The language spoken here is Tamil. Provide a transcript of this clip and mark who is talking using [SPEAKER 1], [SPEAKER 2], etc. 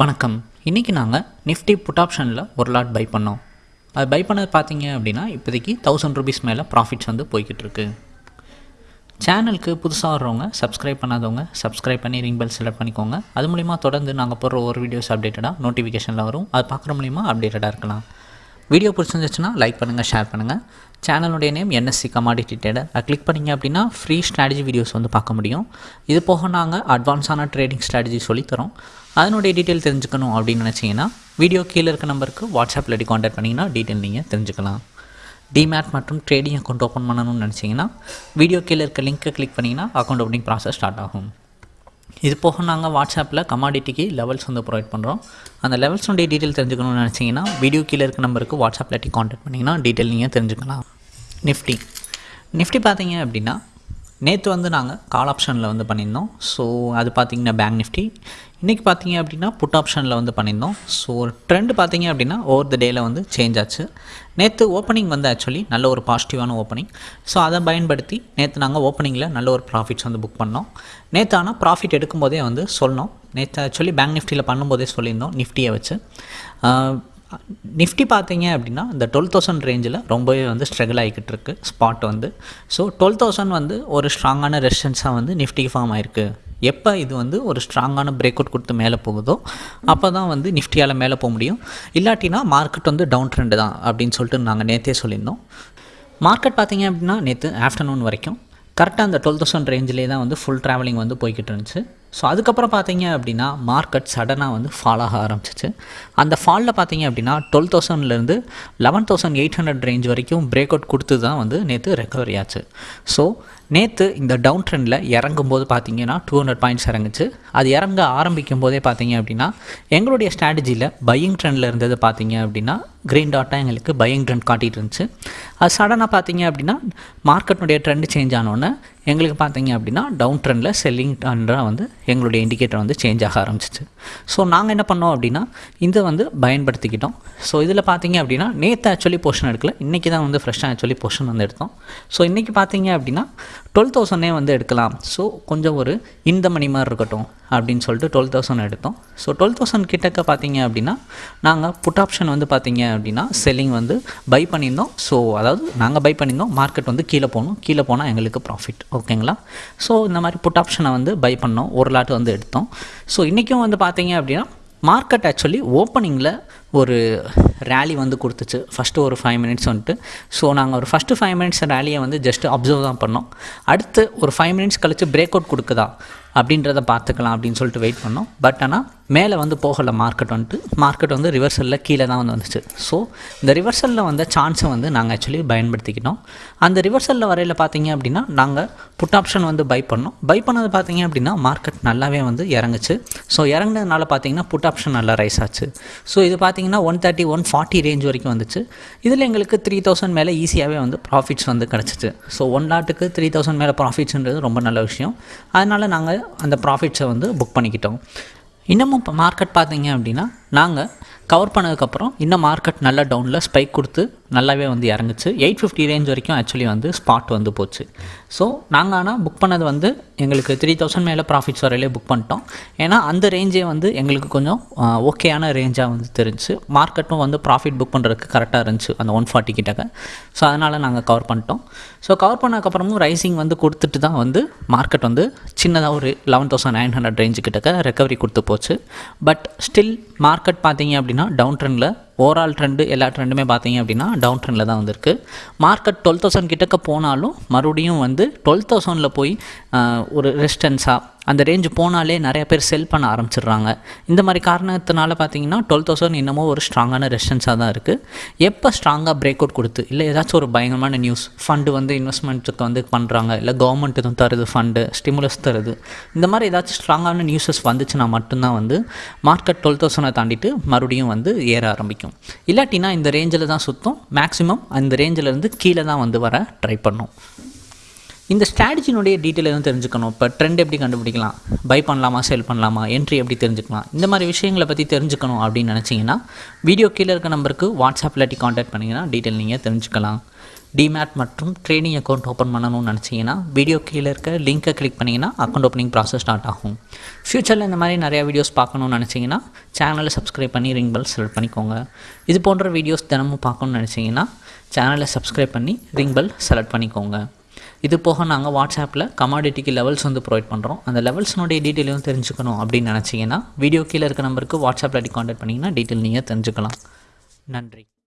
[SPEAKER 1] வணக்கம். இன்றைக்கி நாங்கள் நிஃப்டி புட் ஆப்ஷனில் ஒரு லாட் பை பண்ணோம். அது பை பண்ணது பார்த்தீங்க அப்படின்னா இப்போதைக்கு தௌசண்ட் ருபீஸ் மேலே ப்ராஃபிட்ஸ் வந்து போய்கிட்டு இருக்கு சேனலுக்கு புதுசாக வர்றவங்க சப்ஸ்கிரைப் பண்ணாதவங்க சப்ஸ்கிரைப் பண்ணி ரிங் பெல் செலக்ட் பண்ணிக்கோங்க. அது மூலிமா தொடர்ந்து நாங்கள் போடுற ஒரு வீடியோஸ் அப்டேட்டடாக நோட்டிஃபிகேஷனில் வரும். அது பார்க்குற மூலிமா அப்டேட்டடாக இருக்கலாம். வீடியோ பிடிச்சிருந்துச்சுன்னா லைக் பண்ணுங்கள் ஷேர் பண்ணுங்கள் சேனலுடைய நேம் என்எஸ்சி கமாடிட்டி ட்ரேடர் அதை கிளிக் பண்ணிங்க அப்படின்னா ஃப்ரீ ஸ்ட்ராட்டஜி வீடியோஸ் வந்து பார்க்க முடியும். இது போக நாங்கள் அட்வான்ஸான ட்ரேடிங் ஸ்ட்ராட்டஜி சொல்லித்தரோம் அதனுடைய டீட்டெயில் தெரிஞ்சுக்கணும் அப்படின்னு நினச்சிங்கன்னா வீடியோ கீழே இருக்க நம்பருக்கு வாட்ஸ்அப்பில் அடி காண்டாக்ட் பண்ணிங்கன்னா டீட்டெயில் நீங்கள் தெரிஞ்சுக்கலாம். டிமேட் மற்றும் ட்ரேடிங் அக்கௌண்ட் ஓப்பன் பண்ணணும்னு நினச்சிங்கன்னா வீடியோ கீழே இருக்க லிங்க்கை கிளிக் பண்ணிங்கன்னா அக்கௌண்ட் ஓப்பனிங் ப்ராசஸ் ஸ்டார்ட் ஆகும். இது போக நாங்கள் வாட்ஸ்அப்பில் கமாடிட்டிக்கு லெவல்ஸ் வந்து ப்ரொவைட் பண்ணுறோம் அந்த லெவல்ஸுடைய டீட்டெயில் தெரிஞ்சுக்கணும்னு நினச்சிங்கன்னா வீடியோ கீழே இருக்க நம்பருக்கு வாட்ஸ்அப்பில் டி காண்டாக்ட் பண்ணிங்கன்னா டீட்டெயில் நீங்கள் தெரிஞ்சுக்கலாம். நிஃப்டி நிஃப்டி பார்த்தீங்க அப்படின்னா நேற்று வந்து நாங்கள் கால் ஆப்ஷனில் வந்து பண்ணியிருந்தோம். ஸோ அது பார்த்தீங்கன்னா பேங்க் நிஃப்டி இன்றைக்கி பார்த்தீங்க அப்படின்னா புட் ஆப்ஷனில் வந்து பண்ணியிருந்தோம். ஸோ ட்ரெண்ட் பார்த்தீங்க அப்படின்னா ஓவர் த டேயில் வந்து சேஞ்ச் ஆச்சு. நேற்று ஓப்பனிங் வந்து ஆக்சுவலி நல்ல ஒரு பாசிட்டிவான ஓப்பனிங் ஸோ அதை பயன்படுத்தி நேற்று நாங்கள் ஓப்பனிங்கில் நல்ல ஒரு ப்ராஃபிட்ஸ் வந்து புக் பண்ணோம். நேற்று ஆனால் ப்ராஃபிட் எடுக்கும்போதே வந்து சொன்னோம். நேற்று ஆக்சுவலி பேங்க் நிஃப்டியில் பண்ணும்போதே சொல்லியிருந்தோம் நிஃப்டியை வச்சு. நிஃப்டி பார்த்தீங்க அப்படின்னா இந்த டுவெல் தௌசண்ட் ரேஞ்சில் ரொம்பவே வந்து ஸ்ட்ரகிள் ஆகிக்கிட்டு இருக்கு ஸ்பாட் வந்து. ஸோ டுவெல் தௌசண்ட் வந்து ஒரு ஸ்ட்ராங்கான ரெசிஸ்டன்ஸாக வந்து நிஃப்டி ஃபார்ம் ஆயிருக்கு. எப்போ இது வந்து ஒரு ஸ்ட்ராங்கான பிரேக் அவுட் கொடுத்து மேலே போகுதோ அப்போ தான் வந்து நிஃப்டியால் மேலே போக முடியும். இல்லாட்டினா மார்க்கெட் வந்து டவுன் ட்ரெண்டு தான் அப்படின்னு சொல்லிட்டு நாங்கள் நேற்றே சொல்லியிருந்தோம். மார்க்கெட் பார்த்தீங்க அப்படின்னா நேற்று ஆஃப்டர்நூன் வரைக்கும். கரெக்டாக அந்த டுவெல் தௌசண்ட் ரேஞ்சிலே தான் வந்து ஃபுல் ட்ராவலிங் வந்து போய்கிட்டு இருந்துச்சு. ஸோ அதுக்கப்புறம் பார்த்தீங்க அப்படின்னா மார்க்கெட் சடனாக வந்து ஃபால் ஆக ஆரம்பிச்சிச்சு. அந்த ஃபாலில் பார்த்தீங்க அப்படின்னா டுவெல் தௌசண்ட்லேருந்து eleven thousand eight hundred range வரைக்கும் பிரேக் அவுட் கொடுத்து தான் வந்து நேற்று ரெக்கவரி ஆச்சு. ஸோ நேற்று இந்த டவுன் ட்ரெண்டில் இறங்கும்போது பார்த்தீங்கன்னா டூ ஹண்ட்ரட் பாயிண்ட்ஸ் இறங்குச்சு. அது இறங்க ஆரம்பிக்கும் போதே பார்த்தீங்க அப்படின்னா எங்களுடைய ஸ்ட்ராட்டஜியில் பையிங் ட்ரெண்டில் இருந்தது பார்த்தீங்க அப்படின்னா க்ரீன் டாட்டாக எங்களுக்கு பையிங் ட்ரெண்ட் காட்டிகிட்டு இருந்துச்சு. அது சடனாக பார்த்தீங்க அப்படின்னா மார்க்கெட்னுடைய ட்ரெண்ட் சேஞ்ச் ஆனோடனே எங்களுக்கு பார்த்தீங்க அப்படின்னா டவுன் ட்ரெண்டில் செல்லிங் ட்ரெண்டாக வந்து எங்களுடைய இண்டிகேட்டர் வந்து சேஞ்ச் ஆக ஆரம்பிச்சிச்சு. ஸோ நாங்கள் என்ன பண்ணோம் அப்படின்னா இதை வந்து பயன்படுத்திக்கிட்டோம். ஸோ இதில் பார்த்தீங்க அப்படின்னா நேற்று ஆக்சுவலி போர்ஷன் எடுக்கல. இன்றைக்கி தான் வந்து ஃப்ரெஷ்ஷாக ஆக்சுவலி போர்ஷன் வந்து எடுத்தோம். ஸோ இன்றைக்கி பார்த்தீங்க அப்படின்னா டுவெல் தௌசண்டே வந்து எடுக்கலாம். ஸோ கொஞ்சம் ஒரு இந்த மணி மாதிரி இருக்கட்டும் அப்படின்னு சொல்லிட்டு டுவெல் தௌசண்ட் எடுத்தோம். ஸோ டுவெல் தௌசண்ட் கிட்டக்க பார்த்தீங்க அப்படின்னா நாங்கள் புட் ஆப்ஷன் வந்து பார்த்தீங்க அப்படின்னா செல்லிங் வந்து பை பண்ணியிருந்தோம். ஸோ அதாவது நாங்கள் பை பண்ணியிருந்தோம். மார்க்கெட் வந்து கீழே போகணும். கீழே போனால் எங்களுக்கு ப்ராஃபிட் ஓகேங்களா ஸோ இந்த மாதிரி புட் ஆப்ஷனை வந்து பை பண்ணோம். ஒரு லாட் வந்து எடுத்தோம். ஸோ இன்றைக்கும் வந்து பார்த்தீங்க அப்படின்னா மார்க்கெட் ஆக்சுவலி ஓப்பனிங்கில் ஒரு ரேலி வந்து கொடுத்துச்சு. ஃபஸ்ட்டு ஒரு ஃபைவ் மினிட்ஸ் வந்துட்டு. ஸோ நாங்கள் ஒரு ஃபஸ்ட்டு ஃபைவ் மினிட்ஸ் ரேலியை வந்து ஜஸ்ட் அப்சர்வ் தான் பண்ணோம். அடுத்து ஒரு ஃபைவ் மினிட்ஸ் கழித்து பிரேக் அவுட் கொடுக்குதா? அப்படின்றத பார்த்துக்கலாம் அப்படின்னு சொல்லிட்டு வெயிட் பண்ணோம். பட் ஆனால் மேலே வந்து போகலை மார்க்கெட் வந்துட்டு. மார்க்கெட் வந்து ரிவர்சலில் கீழே தான் வந்து வந்துச்சு. ஸோ இந்த ரிவர்சலில் வந்த சான்ஸை வந்து நாங்கள் ஆக்சுவலி பயன்படுத்திக்கிட்டோம். அந்த ரிவர்சலில் வரையில் பார்த்தீங்க அப்படின்னா நாங்கள் புட் ஆப்ஷன் வந்து பை பண்ணோம். பை பண்ணது பார்த்தீங்க அப்படின்னா மார்க்கெட் நல்லாவே வந்து இறங்குச்சு. ஸோ இறங்குனதுனால பார்த்தீங்கன்னா புட் ஆப்ஷன் நல்லா ரைஸ் ஆச்சு. ஸோ இது பார்த்தீங்கன்னா one thirty one forty range வரைக்கும் வந்துச்சு. இதில் எங்களுக்கு த்ரீ தௌசண்ட் மேலே ஈஸியாகவே வந்து ப்ராஃபிட்ஸ் வந்து கிடச்சிச்சு. ஸோ ஒன் லாட்டுக்கு த்ரீ தௌசண்ட் மேலே ப்ராஃபிட்ஸ்ன்றது ரொம்ப நல்ல விஷயம். அதனால் நாங்கள் அந்த ப்ராஃபிட்ஸை வந்து புக் பண்ணிக்கிட்டோம். இன்னமும் இப்போ மார்க்கெட் பார்த்தீங்க அப்படின்னா நாங்கள் கவர் பண்ணதுக்கப்புறம் இன்னும் மார்க்கெட் நல்லா டவுனில் ஸ்பைக் கொடுத்து நல்லாவே வந்து இறங்குச்சு. எயிட் ஃபிஃப்டி ரேஞ்ச் வரைக்கும் ஆக்சுவலி வந்து ஸ்பாட் வந்து போச்சு. ஸோ நாங்கள் ஆனால் புக் பண்ணது வந்து எங்களுக்கு த்ரீ தௌசண்ட் மேலே ப்ராஃபிட்ஸ் வரையிலே புக் பண்ணிட்டோம். ஏன்னா அந்த ரேஞ்சே வந்து எங்களுக்கு கொஞ்சம் ஓகேயான ரேஞ்சாக வந்து தெரிஞ்சு மார்க்கெட்டும் வந்து ப்ராஃபிட் புக் பண்ணுறதுக்கு கரெக்டாக இருந்துச்சு அந்த ஒன் ஃபார்ட்டி கிட்டக்க. ஸோ அதனால் நாங்கள் கவர் பண்ணிட்டோம். ஸோ கவர் பண்ணதுக்கப்புறமும் ரைசிங் வந்து கொடுத்துட்டு தான் வந்து மார்க்கெட் வந்து சின்னதாக ஒரு eleven thousand nine hundred range கிட்டக்க ரெக்கவரி கொடுத்து போச்சு. பட் ஸ்டில் மார்க் மார்க்கெட் பார்த்தீங்க அப்படின்னா டவுன் ட்ரெண்டில் ஓவரால் ட்ரெண்டு எல்லா ட்ரெண்டுமே பார்த்தீங்க அப்படின்னா டவுன் ட்ரெண்டில் தான் வந்திருக்கு. மார்க்கெட் டுவெல் தௌசண்ட் கிட்டக்க போனாலும் மறுபடியும் வந்து டுவெல் தௌசண்டில் போய் ஒரு ரெசிஸ்டன்ஸாக அந்த ரேஞ்சு போனாலே நிறைய பேர் செல் பண்ண ஆரம்பிச்சிடுறாங்க. இந்த மாதிரி காரணத்தினால பார்த்தீங்கன்னா டுவெல் தௌசண்ட் இன்னமும் ஒரு ஸ்ட்ராங்கான ரெசிஸ்டன்ஸாக தான் இருக்குது எப்போ ஸ்ட்ராங்காக பிரேக் அவுட் கொடுத்து இல்லை ஏதாச்சும் ஒரு பயங்கரமான நியூஸ் ஃபண்டு வந்து இன்வெஸ்ட்மெண்ட்டுக்கு வந்து பண்ணுறாங்க இல்லை கவர்மெண்ட் எதுவும் தருது ஃபண்டு ஸ்டிமுலஸ் தருது இந்த மாதிரி ஏதாச்சும் ஸ்ட்ராங்கான நியூஸஸ் வந்துச்சுன்னா மட்டும்தான் வந்து மார்க்கெட் டுவெல் தௌசண்டை தாண்டிட்டு மறுபடியும் வந்து ஏற ஆரம்பிக்கும். இல்லாட்டினா இந்த ரேஞ்சில் தான் சுற்றும் மேக்ஸிமம் அந்த ரேஞ்சிலேருந்து கீழே தான் வந்து வர ட்ரை பண்ணும். இந்த ஸ்ட்ராட்டஜினுடைய டீட்டெயில் எதுவும் தெரிஞ்சுக்கணும். இப்போ ட்ரெண்ட் எப்படி கண்டுபிடிக்கலாம்? பை பண்ணலாமா செல் பண்ணலாமா? என்ட்ரி எப்படி தெரிஞ்சுக்கலாம்? இந்த மாதிரி விஷயங்களை பற்றி தெரிஞ்சுக்கணும் அப்படின்னு நினச்சிங்கன்னா வீடியோ கீழே இருக்க நம்பருக்கு வாட்ஸ்அப்பில் டி காண்டாக்ட் பண்ணிங்கன்னா டீட்டெயில் நீங்கள் தெரிஞ்சுக்கலாம். டிமேட் மற்றும் ட்ரேடிங் அக்கௌண்ட் ஓப்பன் பண்ணணும்னு நினச்சிங்கன்னா வீடியோ கீழே இருக்க லிங்க்கை கிளிக் பண்ணிங்கன்னா அக்கௌண்ட் ஓப்பனிங் ப்ராசஸ் ஸ்டார்ட் ஆகும். ஃப்யூச்சரில் இந்த மாதிரி நிறையா வீடியோஸ் பார்க்கணும்னு நினச்சிங்கன்னா சேனலை சப்ஸ்கிரைப் பண்ணி ரிங் பெல் செலக்ட் பண்ணிக்கோங்க. இது போன்ற வீடியோஸ் தினமும் பார்க்கணும்னு நினச்சிங்கன்னா சேனலை சப்ஸ்கிரைப் பண்ணி ரிங் பெல் செலக்ட் பண்ணிக்கோங்க. இது போக நாங்கள் வாட்ஸ்அப்பில் கமாடிட்டிக்கு லெவல்ஸ் வந்து ப்ரொவைட் பண்ணுறோம் அந்த லெவல்ஸ்னுடைய டீட்டெயிலும் தெரிஞ்சுக்கணும் அப்படின்னு நினச்சிங்கன்னா வீடியோ கீழே இருக்க நம்பருக்கு வாட்ஸ்அப்பில் காண்டாக்ட் பண்ணிங்கன்னா டீட்டெயில் நீங்கள் தெரிஞ்சுக்கலாம். நன்றி.